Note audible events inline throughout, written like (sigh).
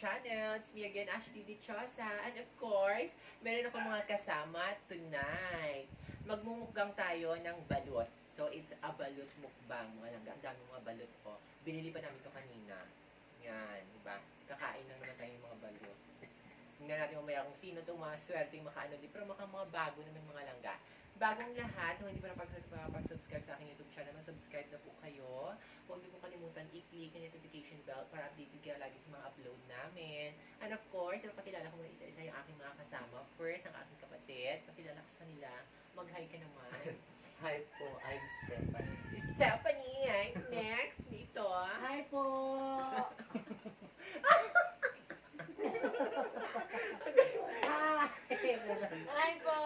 channel. It's me again, Ashley Dichosa. And of course, meron ako mga kasama tonight. Magmumukbang tayo ng balot. So, it's a balot mukbang. Mga lang, ang dami mga balot ko. Binili pa namin to kanina. Yan, di ba? Kakain lang naman tayo mga balot. Tingnan natin mamaya kung sino itong mga swerteng makaano din. Pero maka mga bago naman mga langga. Bagong lahat, kung hindi pa napag-subscribe sa aking YouTube channel, mag-subscribe na po kayo. Huwag niyo po kalimutan i-click ang notification bell para updated kayo lagi sa mga upload namin. And of course, pakilala ko muna isa-isa yung aking mga kasama. First, ang aking kapatid. Pakilala ko sa kanila. Mag-hi ka naman. (laughs) Hi po, I'm Stephanie. Stephanie! Ay, next, dito. Hi po! Hi! Hi po!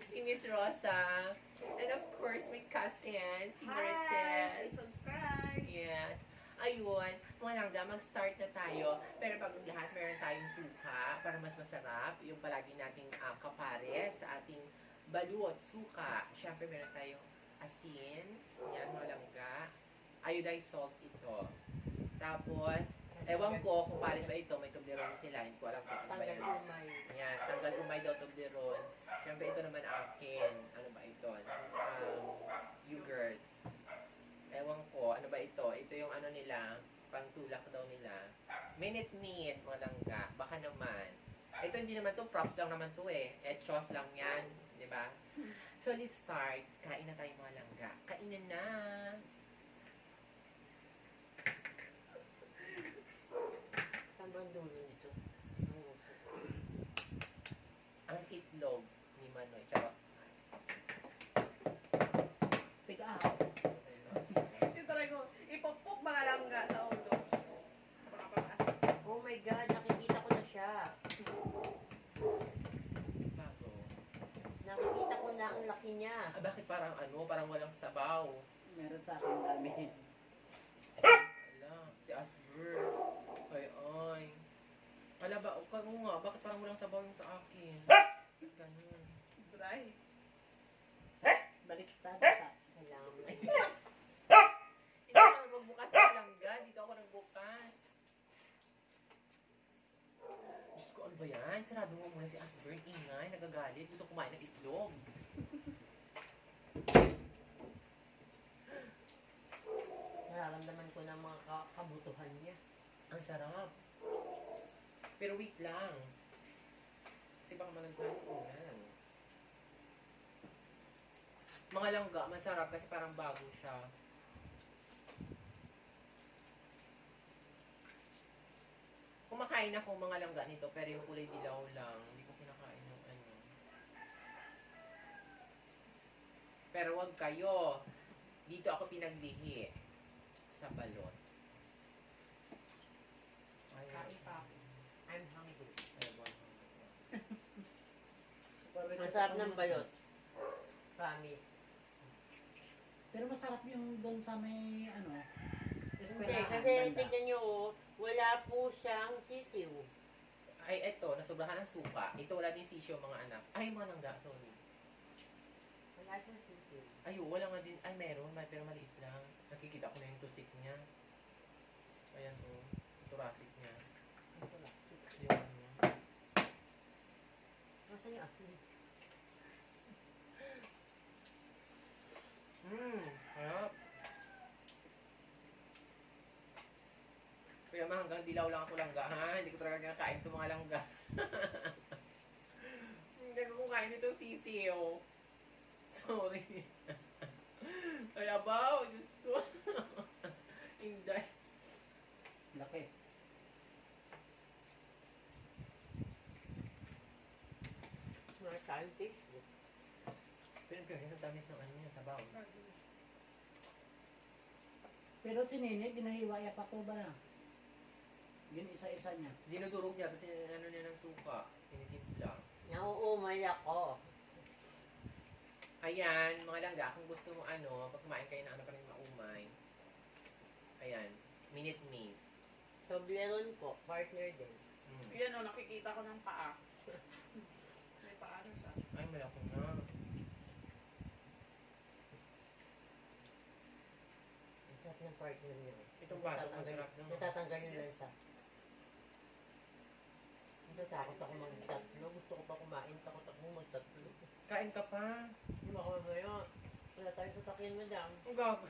Si Miss Rosa. And of course, my cousin, si Hi! Marites. Subscribe! Yes. Ayun, mga langga, mag-start na tayo. Pero bago lahat, meron tayong suka para mas masarap. Yung palagi nating uh, kapare sa ating balut, suka. Siyempre, meron tayong asin. Yan, mga langga. Iodized salt ito. Tapos, ewan ko kung pares ba ito, may tubleron sila. Hindi ko alam kung ano ba umay. Yan, tanggal umay daw toblerone. Siyempre, ito naman akin. Ano ba ito? Um, yogurt. Ewan ko, ano ba ito? Ito yung ano nila, pangtulak daw nila. Minute meat, mga langga. Baka naman. Ito hindi naman to, props lang naman to eh. Etchos lang yan, di ba? So, let's start. Kain na tayo mga langga. Kainan na! Saan ba ang dulo nito? Ang itlog ni Manoy. Charot. Pick up! Ito rin ko, ipopok mga langga sa ulo. Oh my God, nakikita ko na siya. Bago. Nakikita ko na ang laki niya. Ah, bakit parang ano? Parang walang sabaw. Meron sa akin dami. Wala. Si Asper. Ay, ay. Wala ba? Ikaw nga, bakit parang walang sabaw yung sa akin? Ganun. Dry. Baliktad ka. Mo. Hindi ako nagbukas ng langga. Dito ako nagbukas. Diyos ko, ano ba yan? Sarado mo muna si Asper. Ingay, nagagalit. Gusto kumain ng itlog. Nararamdaman ko na mga ka- kabutuhan niya. Ang sarap. Pero wait lang. Kasi baka malagsahan ko yan. Mga langga, masarap kasi parang bago siya. Kumakain ako mga langga nito, pero yung kulay dilaw lang. Hindi ko kinakain yung ano. Pero wag kayo. Dito ako pinaglihi. Sa balot. Ay, Kain pa ako. I'm hungry. Ewan. Masarap ng balot. Promise. Pero masarap yung doon sa may ano. Hindi, eskwelahan, kasi banda. tignan nyo, oh, wala po siyang sisiw. Ay, eto, nasubrahan ng suka. Ito, wala din sisyo, mga anak. Ay, mga langga, sorry. Wala siyang sisiw. Ay, wala nga din. Ay, meron, may, pero maliit lang. Nakikita ko na yung tusik niya. Ayan, oh. Thoracic niya. Yung ano. Nasaan yung asin? Mmm, harap. Kaya mga hanggang dilaw lang ako langga, ha? Hindi ko talaga kinakain itong mga langga. (laughs) Hindi ko kumain itong sisiyo. Sorry. (laughs) Kaya ba? Diyos ko. (laughs) Hindi. Laki. Mga tissue. Pero pero ang tamis ng ano niya, sabaw. Pero si Nene, ginahiwaya pa ko ba na? Yun isa-isa niya. Dinudurog niya kasi ano niya ng suka. Tinitimpla. Nauumay ako. Ayan, mga langga, kung gusto mo ano, pag kumain kayo ng ano pa rin maumay. Ayan, minute meat. Toblerone po, partner din. Mm. Yan o, nakikita ko ng paa. (laughs) May paa na siya. Ay, malaki na. Ang sarap ng partner niya. Itong bato, Natatanggal- masarap na. Natatanggal yung lansa. Natakot ako magtatlo. Gusto ko pa kumain. Takot ako magtatlo. Kain ka pa. Hindi ba mamaya? Wala tayong sasakyan, madam. Ang gag.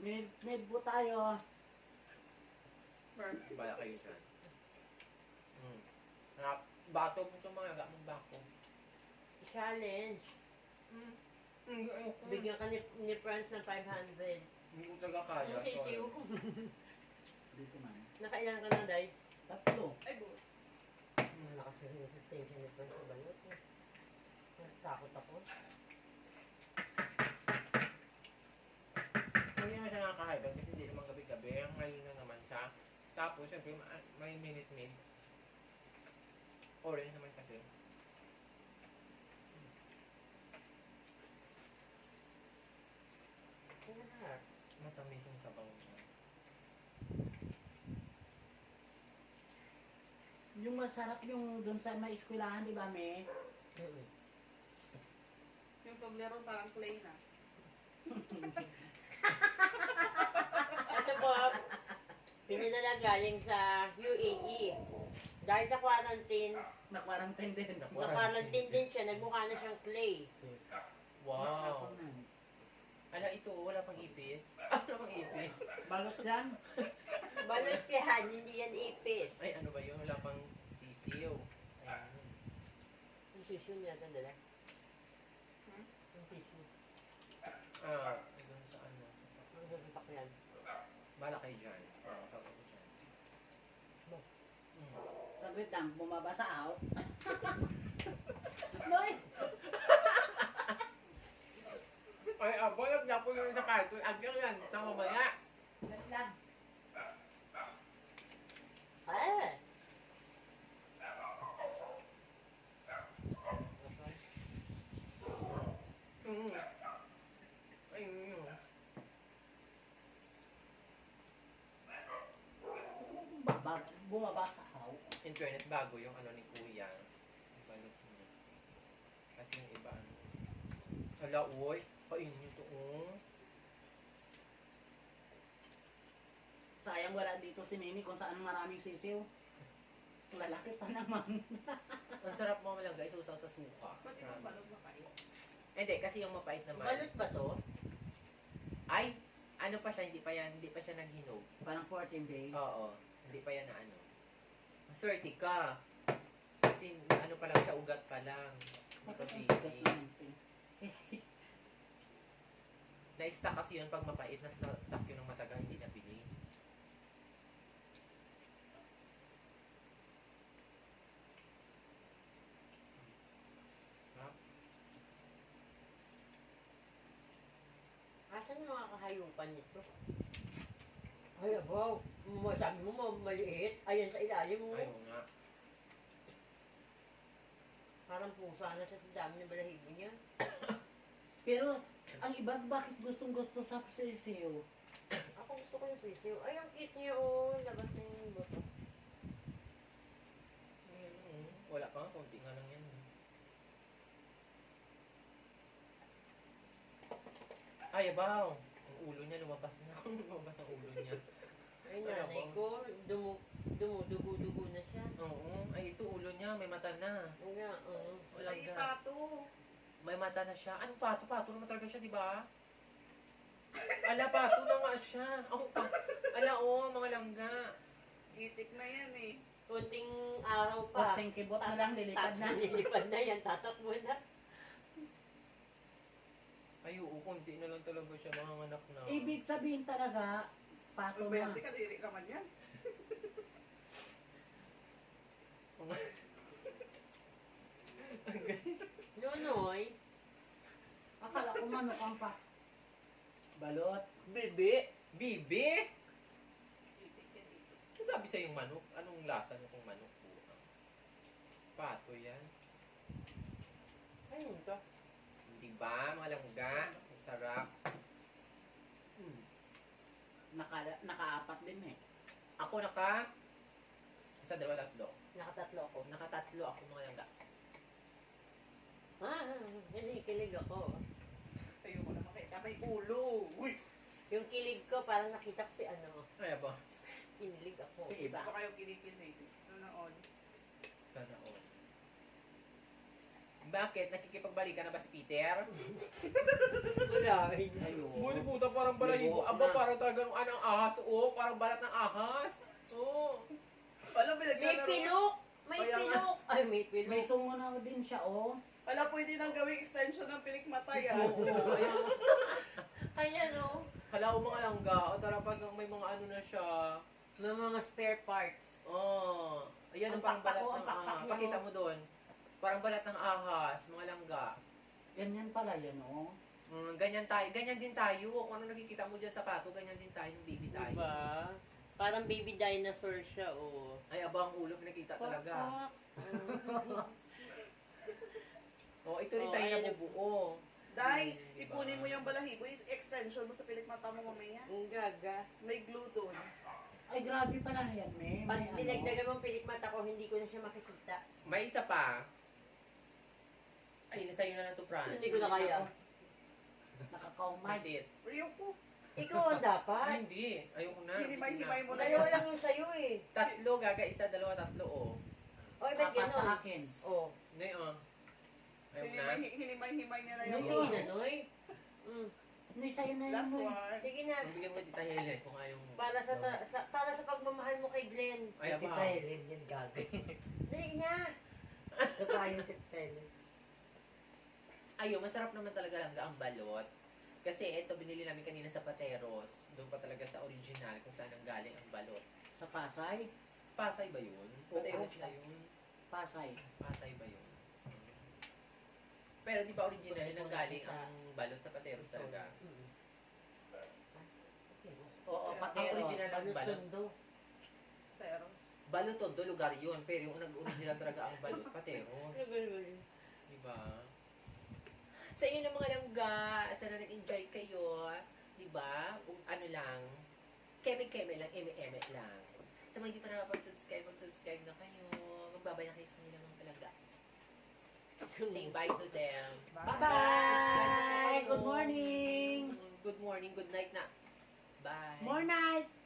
May, may po tayo. Bala kayo dyan. Hmm. Harap. Bato mo itong mga gamang bako. Challenge. Hmm. Ayoko. Bigyan ka ni, ni Franz ng 500. Hindi ko talaga kaya. Ang thank you. Dito man. Nakailan ka na, Day? Malakas yung resistensya ni Franz sa balot. Natakot ako. Hindi naman siya nakakahiban kasi hindi naman gabi-gabi. Ang ngayon na naman siya. Tapos, syempre, ma- may minute-mid. Orange naman kasi. Ano na? Matamis yung sabaw niya. Yung masarap yung dun sa may eskwelahan, di ba, me? Yung paglaro parang clay na. Ito po, pinadala galing sa UAE. Dahil sa quarantine, Na-quarantine din. na-quarantine din siya, nagmukha na siyang clay. Wow! Ano ito? Wala pang ipis? (laughs) Wala pang ipis? Balot yan. Balot yan, hindi yan ipis. Ay, ano ba yun? Wala pang sisiyo. Ayan. Yung tissue niya, dala. Hmm? Yung tissue. Ah, doon sa ano. Ang sasasak yan. Bala kayo dyan. Oo, sa ko dyan. Ba? Mm. Saglit lang, bumaba sa out. (laughs) Noy! Ay, abolog na po yun sa karton. Agyan yan, sa mamaya. Saglit lang. Ah! Mm. Ay, yun. Baba, bumaba sa out. In fairness, bago yung ano ni Kuya. Balot niya. Kasi yung iba ano. Hala, uy. Kainin nyo to, oh. Sayang wala dito si Nini kung saan maraming sisiw. Lalaki pa naman. (laughs) Ang sarap mo lang guys, usaw sa suka. Ba't yung balog na kayo? Hindi, kasi yung mapait naman. Balot ba to? Ay, ano pa siya, hindi pa yan, hindi pa siya naghinog. Parang 14 days. Oo, hindi pa yan na ano. Maswerte ka. Kasi ano pa lang siya, ugat pa lang. Hindi pa baby. Na-stuck kasi yun pag mapait, na stuck yun ng matagal, hindi nabili. Asan yung mga kahayupan nito? Ay, wow. Sabi mo, ma- maliit. Ayan sa ilalim mo. Ayaw nga. Parang pusa na siya sa dami ng balahibo niya. (coughs) Pero, ang iba bakit gustong gusto sa sisiw? Ako gusto ko yung sisiw. Ay, ang cute niya, oh. Labas na yung buto. Ayun, oh. Wala pa nga, konti nga lang yan. eh. Ay, abaw. Ang ulo niya, lumabas na. (laughs) lumabas ang ulo niya. Ay, Ay, nanay ako. ko, dumu, dumudugo-dugo na siya. Oo. Ay, ito ulo niya, may mata na. Oo nga, oo. Wala Ay, pato. May mata na siya. Ano pato? Pato naman talaga siya, di ba? Ala, pato na nga siya. Oh, pa. Ala, oh, mga langga. Itik na yan eh. Kunting araw pa. Konting kibot na lang, lilipad na. (laughs) Lilipad na yan, tatakbo na. Ay, oo, konti na lang talaga siya, mga anak na. Ibig sabihin talaga, pato na. Pwede ka diri ka man yan. Nunoy, Akala ko manok ang pa. Balot. bibi. Bibi? Ano sabi sa yung manok? Anong lasa nyo kung manok po? Pato yan. Ayun to. Di ba, mga langga? Sarap. Naka, nakaapat din eh. Ako naka... Isa, dalawa, tatlo. Nakatatlo ako. Nakatatlo ako, mga langga. Ah, hindi, kilig ako. Tayo ko na makita. May ulo. Uy! Yung kilig ko, parang nakita ko si ano. Ay, ba? Kinilig ako. Si iba. Baka kayo kinikilig. So, naon. Sa Sana all. Bakit? Nakikipagbalikan na ba si Peter? Wala. Ayun. Buli puta, parang balahibo. Libo Aba, na. parang talagang anang ahas. Oo, parang balat ng ahas. Oo. Wala, May pinaglalaro. pilok! May Kaya nga. pilok! Ay, may pilok. May sungo na din siya, oh. Wala, pwede nang gawing extension ng pilik mata yan. Oo, (laughs) ayan. Ayan o. Hala, o mga langga. O tara, pag may mga ano na siya. May mga spare parts. Oh, ayan ang Ang parang balat ko, ng ang pakpak ahas. Pakita oh. mo doon. Parang balat ng ahas, mga langga. Ganyan pala yan, oh. Mm, ganyan tayo, ganyan din tayo. Kung ano nakikita mo dyan sa pato, ganyan din tayo, ng baby tayo. Diba? Parang baby dinosaur siya o. Ay, aba ang ulo, pinakita talaga. (laughs) Oh, ito rin Oh, tayo ayan nabubuo. Dai, Hmm, diba? ipunin mo yung balahibo, extension mo sa pilik mata mo mamaya. Ang gaga. May glue doon. Ay, grabe pala yan, me. Pag May ano. dinagdagan mong pilik mata ko, hindi ko na siya makikita. May isa pa. Ay, sa'yo na lang to, Fran. Hindi ko na kaya. Nakakaumay. Madit. Rio po. Ikaw ang Ay, dapat. hindi. Ayoko na. Hinimay-himay mo na Ayaw yan. lang yung sa'yo eh. Tatlo, gaga, isa, dalawa, tatlo, oh. Oy, ba't Apat sa gano'n? akin. Oh. Hindi, oh. Ayoko na. Hinimay- Hinimay-himay niya na Ano yan. Hindi yun? na, Noy. Mm. Ano sa'yo na yun, Last mo? one. Sige na. Ang bigyan mo dito Helen kung ayaw mo. Para sa, ta- sa para sa pagmamahal mo kay Glenn. Ay, aba. Tita Helen yan gagawin. Dali na. Ito pa yung Tita Helen. Ayun, masarap naman talaga lang ang balot. Kasi ito, binili namin kanina sa Pateros. Doon pa talaga sa original kung saan ang galing ang balot. Sa Pasay? Pasay ba yun? Oo. Pateros na yun. Pasay. Pasay ba yun? Pero di ba original nang galing ang balot sa Pateros talaga? Mm. Oo, Ang Pateros. original ng balot. Pero, Balot todo lugar yun. Pero yung nag-original talaga ang balot, (laughs) Pateros. Diba? Sa inyo ng mga langga, sana nag-enjoy kayo. Diba? Kung ano lang, keme-keme lang, eme-eme lang. Sa mga hindi pa nakapag-subscribe, mag-subscribe na kayo. Magbabay na kayo sa kanila mga palangga. Say bye to them. Bye-bye! Good morning! Good morning, good night na. Bye. More night!